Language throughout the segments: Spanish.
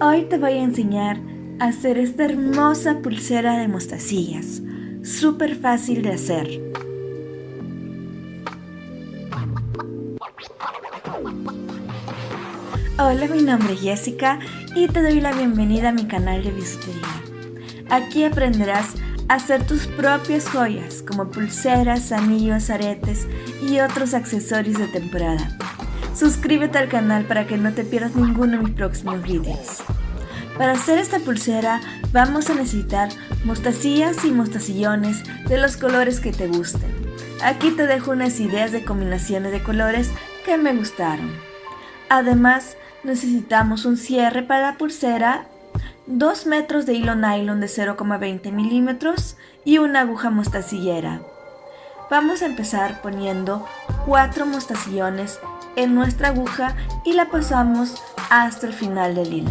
Hoy te voy a enseñar a hacer esta hermosa pulsera de mostacillas. Súper fácil de hacer. Hola, mi nombre es Jessica y te doy la bienvenida a mi canal de bisutería. Aquí aprenderás a hacer tus propias joyas como pulseras, anillos, aretes y otros accesorios de temporada. Suscríbete al canal para que no te pierdas ninguno de mis próximos vídeos. Para hacer esta pulsera vamos a necesitar mostacillas y mostacillones de los colores que te gusten. Aquí te dejo unas ideas de combinaciones de colores que me gustaron. Además necesitamos un cierre para la pulsera, 2 metros de hilo nylon de 0,20 milímetros y una aguja mostacillera. Vamos a empezar poniendo 4 mostacillones en nuestra aguja y la pasamos hasta el final del hilo.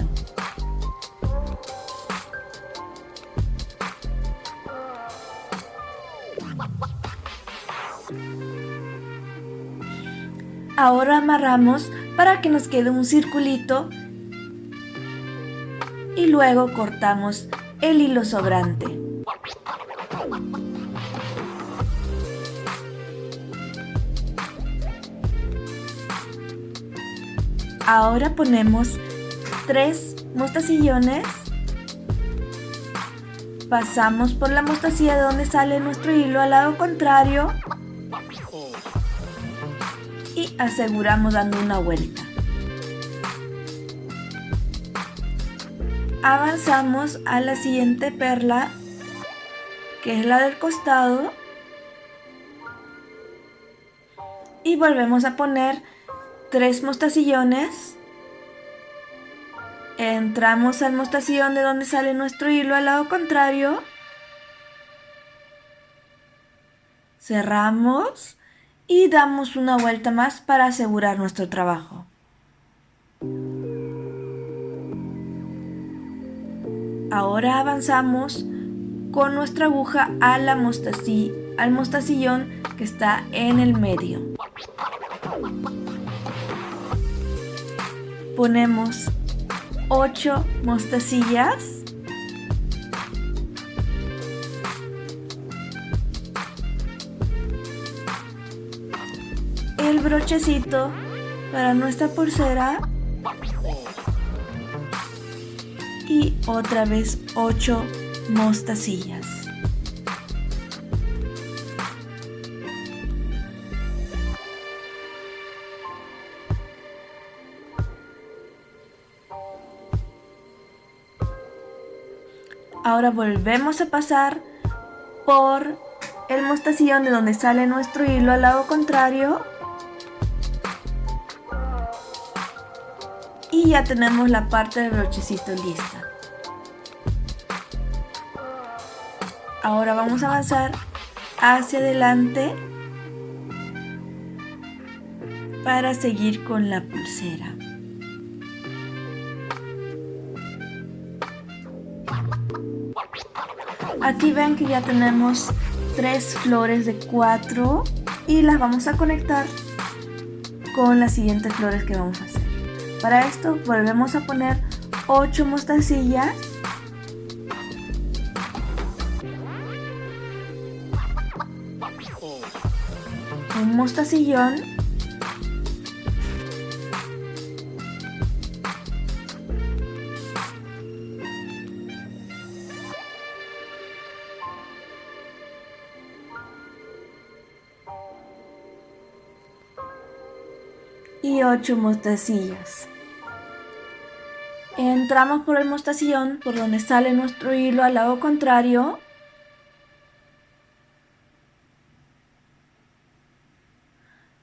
Ahora amarramos para que nos quede un circulito y luego cortamos el hilo sobrante. Ahora ponemos tres mostacillones. Pasamos por la mostacilla de donde sale nuestro hilo al lado contrario. Y aseguramos dando una vuelta. Avanzamos a la siguiente perla, que es la del costado. Y volvemos a poner tres mostacillones. Entramos al mostacillón de donde sale nuestro hilo al lado contrario. Cerramos y damos una vuelta más para asegurar nuestro trabajo. Ahora avanzamos con nuestra aguja a la al mostacillón que está en el medio ponemos 8 mostacillas. El brochecito para nuestra pulsera. Y otra vez 8 mostacillas Ahora volvemos a pasar por el mostacillón de donde sale nuestro hilo al lado contrario. Y ya tenemos la parte del brochecito lista. Ahora vamos a avanzar hacia adelante para seguir con la pulsera. Aquí ven que ya tenemos tres flores de cuatro y las vamos a conectar con las siguientes flores que vamos a hacer. Para esto volvemos a poner 8 mostacillas un mostacillón y 8 mostacillas. Entramos por el mostacillón por donde sale nuestro hilo al lado contrario.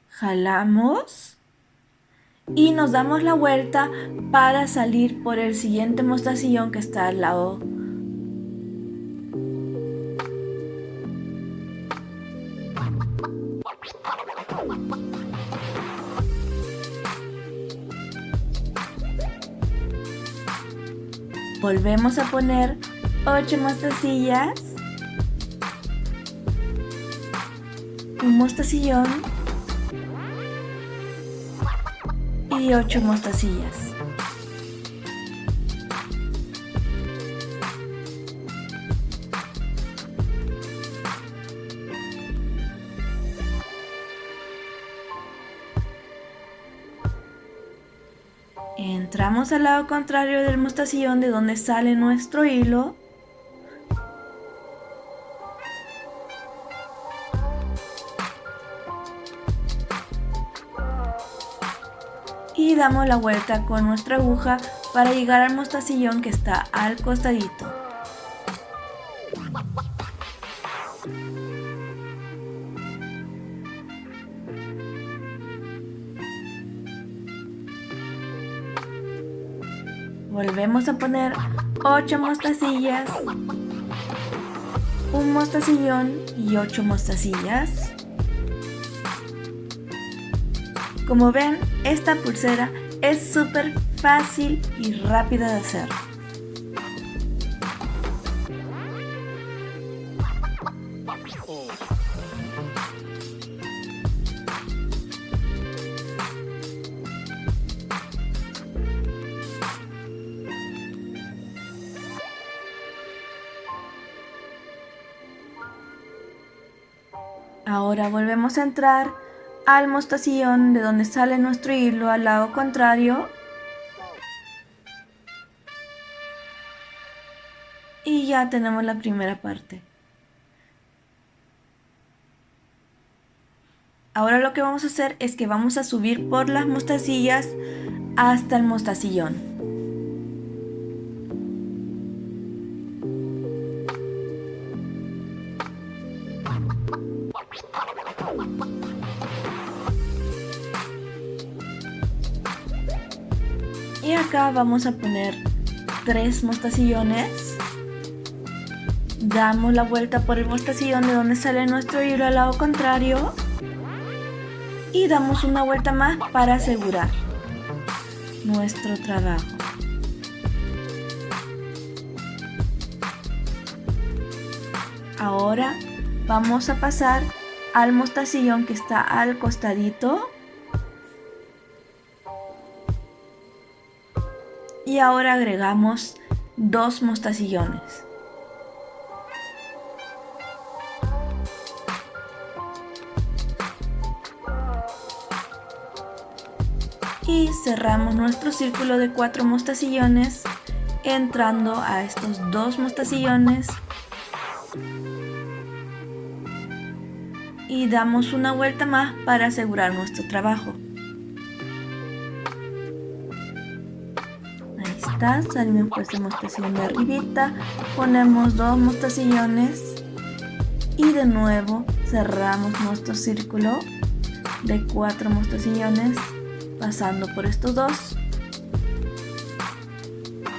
Jalamos y nos damos la vuelta para salir por el siguiente mostacillón que está al lado Volvemos a poner 8 mostacillas, un mostacillón y 8 mostacillas. Entramos al lado contrario del mostacillón de donde sale nuestro hilo. Y damos la vuelta con nuestra aguja para llegar al mostacillón que está al costadito. Volvemos a poner 8 mostacillas, un mostacillón y 8 mostacillas. Como ven, esta pulsera es súper fácil y rápida de hacer. Ahora volvemos a entrar al mostacillón de donde sale nuestro hilo al lado contrario. Y ya tenemos la primera parte. Ahora lo que vamos a hacer es que vamos a subir por las mostacillas hasta el mostacillón. Y acá vamos a poner tres mostacillones. Damos la vuelta por el mostacillón de donde sale nuestro hilo al lado contrario. Y damos una vuelta más para asegurar nuestro trabajo. Ahora vamos a pasar al mostacillón que está al costadito y ahora agregamos dos mostacillones y cerramos nuestro círculo de cuatro mostacillones entrando a estos dos mostacillones y damos una vuelta más para asegurar nuestro trabajo. Salimos por esta mostacillón de arribita, ponemos dos mostacillones y de nuevo cerramos nuestro círculo de cuatro mostacillones pasando por estos dos.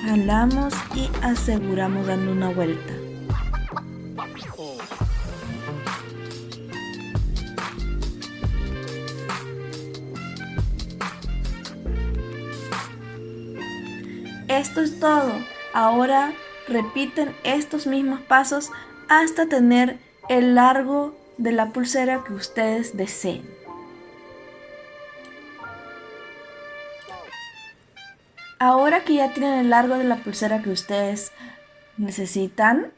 Jalamos y aseguramos dando una vuelta. Esto es todo. Ahora repiten estos mismos pasos hasta tener el largo de la pulsera que ustedes deseen. Ahora que ya tienen el largo de la pulsera que ustedes necesitan,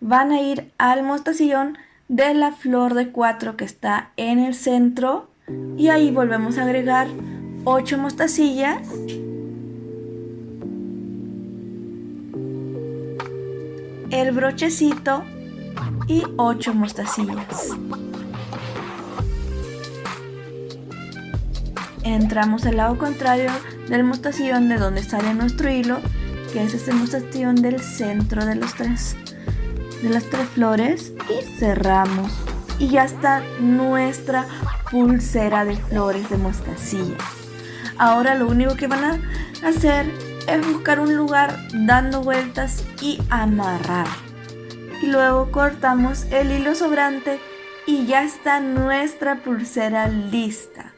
van a ir al mostacillón de la flor de 4 que está en el centro y ahí volvemos a agregar 8 mostacillas el brochecito y 8 mostacillas. Entramos al lado contrario del mostacillón de donde sale nuestro hilo, que es este mostacillón del centro de, los tres, de las tres flores y cerramos. Y ya está nuestra pulsera de flores de mostacilla. Ahora lo único que van a hacer es buscar un lugar dando vueltas y amarrar. Y luego cortamos el hilo sobrante y ya está nuestra pulsera lista.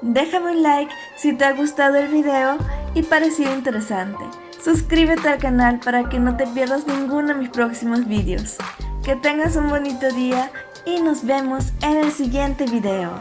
Déjame un like si te ha gustado el video y parecido interesante. Suscríbete al canal para que no te pierdas ninguno de mis próximos vídeos. Que tengas un bonito día y nos vemos en el siguiente video.